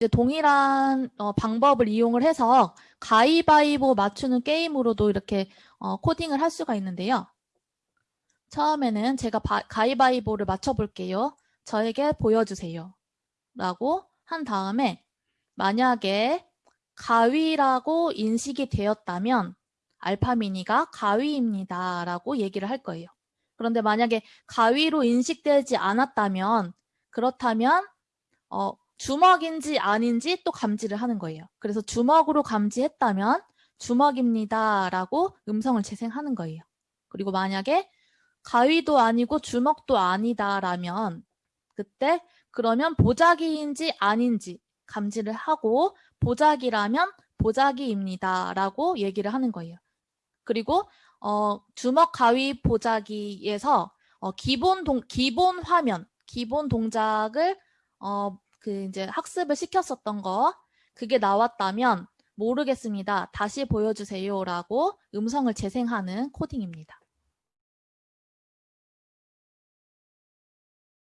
이제 동일한 어, 방법을 이용을 해서 가위바위보 맞추는 게임으로도 이렇게 어, 코딩을 할 수가 있는데요. 처음에는 제가 바, 가위바위보를 맞춰볼게요. 저에게 보여주세요. 라고 한 다음에 만약에 가위라고 인식이 되었다면 알파미니가 가위입니다. 라고 얘기를 할 거예요. 그런데 만약에 가위로 인식되지 않았다면 그렇다면 어, 주먹인지 아닌지 또 감지를 하는 거예요. 그래서 주먹으로 감지했다면 주먹입니다. 라고 음성을 재생하는 거예요. 그리고 만약에 가위도 아니고 주먹도 아니다라면 그때 그러면 보자기인지 아닌지 감지를 하고 보자기라면 보자기입니다 라고 얘기를 하는 거예요. 그리고 어, 주먹 가위 보자기에서 어, 기본 동 기본 화면 기본 동작을 어, 그 이제 학습을 시켰었던 거 그게 나왔다면 모르겠습니다. 다시 보여주세요 라고 음성을 재생하는 코딩입니다.